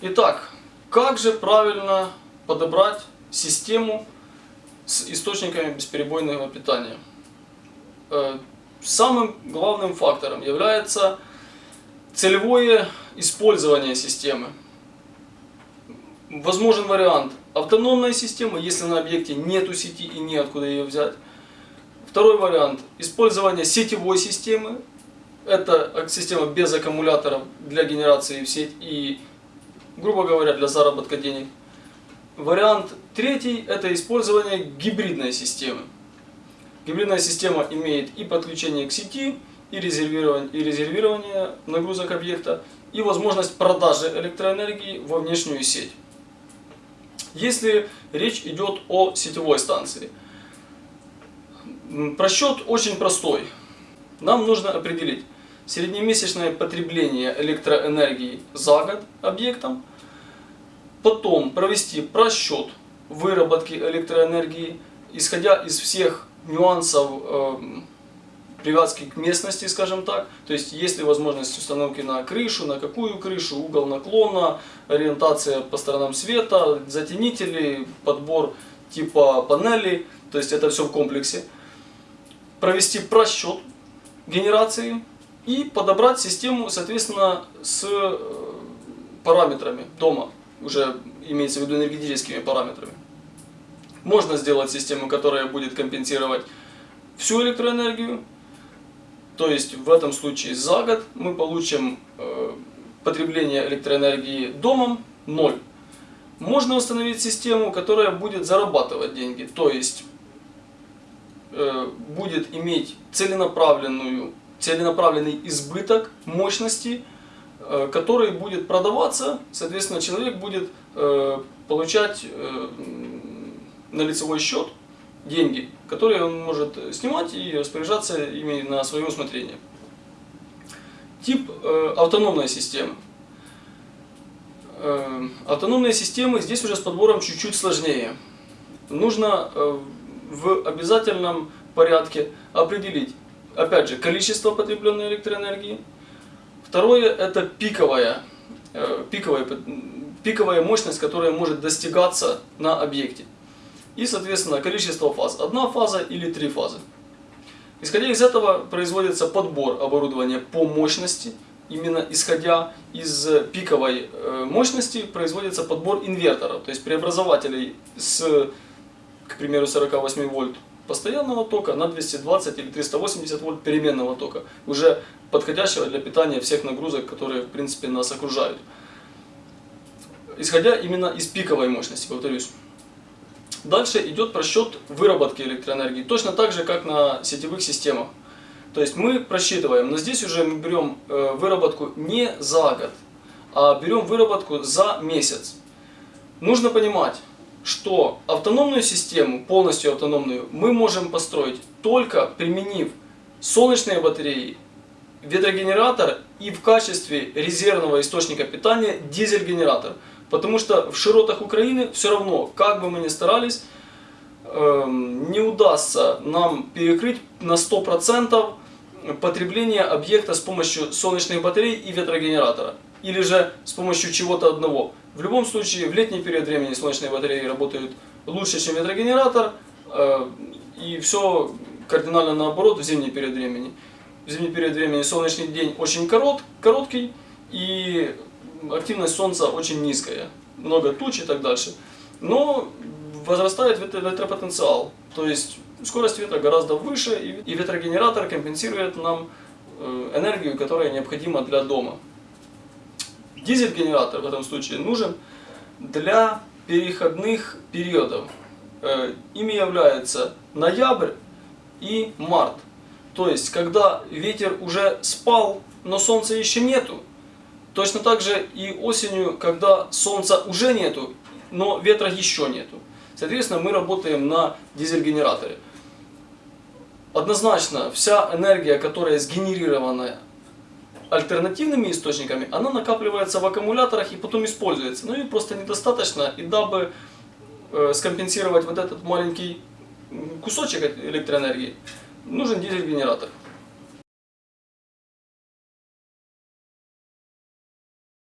Итак, как же правильно подобрать систему с источниками бесперебойного питания? Э, самым главным фактором является целевое использование системы. Возможен вариант автономной системы, если на объекте нету сети и неоткуда ее взять. Второй вариант – использование сетевой системы. Это система без аккумуляторов для генерации в сеть и, грубо говоря, для заработка денег. Вариант третий – это использование гибридной системы. Гибридная система имеет и подключение к сети, и резервирование, и резервирование нагрузок объекта, и возможность продажи электроэнергии во внешнюю сеть. Если речь идет о сетевой станции, просчет очень простой. Нам нужно определить среднемесячное потребление электроэнергии за год объектом, потом провести просчет выработки электроэнергии, исходя из всех нюансов э, привязки к местности, скажем так. То есть, есть ли возможность установки на крышу, на какую крышу, угол наклона, ориентация по сторонам света, затенители, подбор типа панелей. То есть, это все в комплексе. Провести просчет генерации и подобрать систему, соответственно, с э, параметрами дома. Уже имеется в виду энергетическими параметрами. Можно сделать систему, которая будет компенсировать всю электроэнергию, то есть в этом случае за год мы получим э, потребление электроэнергии домом 0. Можно установить систему, которая будет зарабатывать деньги, то есть э, будет иметь целенаправленную, целенаправленный избыток мощности, который будет продаваться, соответственно человек будет э, получать э, на лицевой счет деньги, которые он может снимать и распоряжаться ими на свое усмотрение. Тип э, автономной системы. Э, автономные системы здесь уже с подбором чуть-чуть сложнее. Нужно э, в обязательном порядке определить, опять же, количество потребленной электроэнергии. Второе – это пиковая, э, пиковая, пиковая мощность, которая может достигаться на объекте и, соответственно, количество фаз. Одна фаза или три фазы. Исходя из этого производится подбор оборудования по мощности. Именно исходя из пиковой э, мощности производится подбор инверторов, то есть преобразователей с, к примеру, 48 вольт постоянного тока на 220 или 380 вольт переменного тока, уже подходящего для питания всех нагрузок, которые в принципе нас окружают. Исходя именно из пиковой мощности, повторюсь. Дальше идет просчет выработки электроэнергии, точно так же, как на сетевых системах. То есть мы просчитываем, но здесь уже мы берем э, выработку не за год, а берем выработку за месяц. Нужно понимать, что автономную систему, полностью автономную, мы можем построить только применив солнечные батареи, ветрогенератор и в качестве резервного источника питания дизель-генератор. Потому что в широтах Украины все равно, как бы мы ни старались, эм, не удастся нам перекрыть на 100% потребление объекта с помощью солнечных батарей и ветрогенератора. Или же с помощью чего-то одного. В любом случае, в летний период времени солнечные батареи работают лучше, чем ветрогенератор. Э, и все кардинально наоборот в зимний период времени. В зимний период времени солнечный день очень корот, короткий. И активность Солнца очень низкая, много туч и так дальше. Но возрастает ветропотенциал, то есть скорость ветра гораздо выше, и ветрогенератор компенсирует нам э, энергию, которая необходима для дома. Дизель-генератор в этом случае нужен для переходных периодов. Э, ими являются ноябрь и март. То есть, когда ветер уже спал, но солнца еще нету, Точно так же и осенью, когда солнца уже нету, но ветра еще нету. Соответственно, мы работаем на дизель-генераторе. Однозначно, вся энергия, которая сгенерирована альтернативными источниками, она накапливается в аккумуляторах и потом используется. Ну и просто недостаточно, и дабы э, скомпенсировать вот этот маленький кусочек электроэнергии, нужен дизель-генератор.